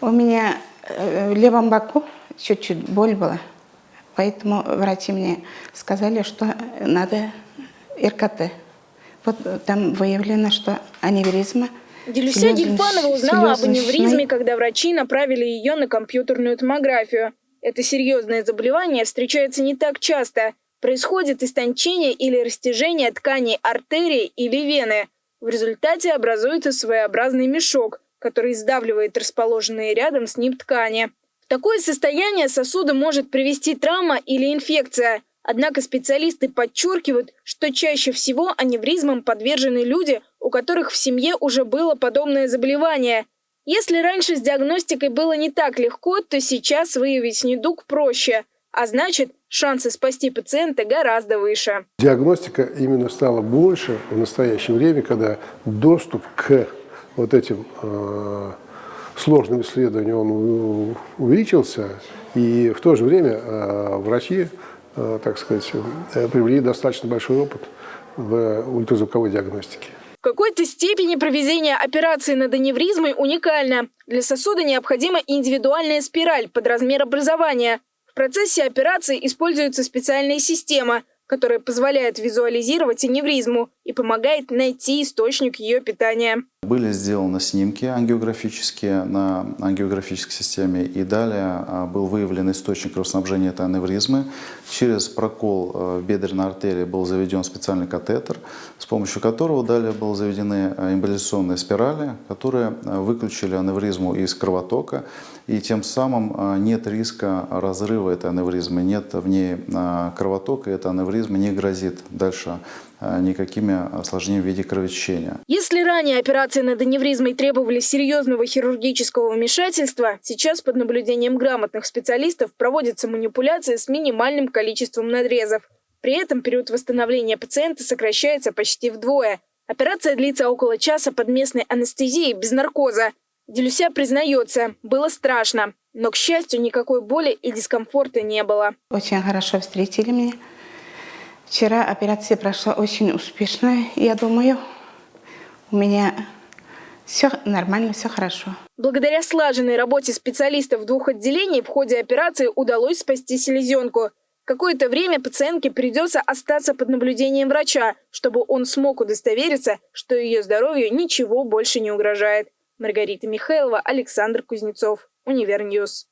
У меня э, в левом боку чуть-чуть боль была, поэтому врачи мне сказали, что надо РКТ. Вот там выявлено, что аневризма. Делюся Гельфанова узнала об аневризме, когда врачи направили ее на компьютерную томографию. Это серьезное заболевание встречается не так часто. Происходит истончение или растяжение тканей артерии или вены. В результате образуется своеобразный мешок, который сдавливает расположенные рядом с ним ткани. В такое состояние сосуда может привести травма или инфекция. Однако специалисты подчеркивают, что чаще всего аневризмам подвержены люди, у которых в семье уже было подобное заболевание. Если раньше с диагностикой было не так легко, то сейчас выявить недуг проще. А значит, шансы спасти пациента гораздо выше. Диагностика именно стала больше в настоящее время, когда доступ к вот этим э, сложным исследованиям он увеличился, и в то же время э, врачи, э, так сказать, э, приобрели достаточно большой опыт в ультразвуковой диагностике. В какой-то степени проведение операции над аневризмой уникально. Для сосуда необходима индивидуальная спираль под размер образования. В процессе операции используется специальная система, которая позволяет визуализировать аневризму и помогает найти источник ее питания. Были сделаны снимки ангиографические на ангиографической системе, и далее а, был выявлен источник кровоснабжения этой аневризмы. Через прокол э, в бедренной артерии был заведен специальный катетер, с помощью которого далее были заведены э, эмболизационные спирали, которые э, выключили аневризму из кровотока, и тем самым нет риска разрыва этой аневризмы, нет в ней кровотока, и эта аневризма не грозит дальше э, никакими осложнениями в виде кровотечения. Если ранее операции над аневризмой требовали серьезного хирургического вмешательства, сейчас под наблюдением грамотных специалистов проводятся манипуляции с минимальным количеством надрезов. При этом период восстановления пациента сокращается почти вдвое. Операция длится около часа под местной анестезией без наркоза. Делюся признается, было страшно, но, к счастью, никакой боли и дискомфорта не было. Очень хорошо встретили меня. Вчера операция прошла очень успешно, я думаю. У меня все нормально, все хорошо. Благодаря слаженной работе специалистов двух отделений в ходе операции удалось спасти селезенку. Какое-то время пациентке придется остаться под наблюдением врача, чтобы он смог удостовериться, что ее здоровью ничего больше не угрожает. Маргарита Михайлова, Александр Кузнецов, Универ News.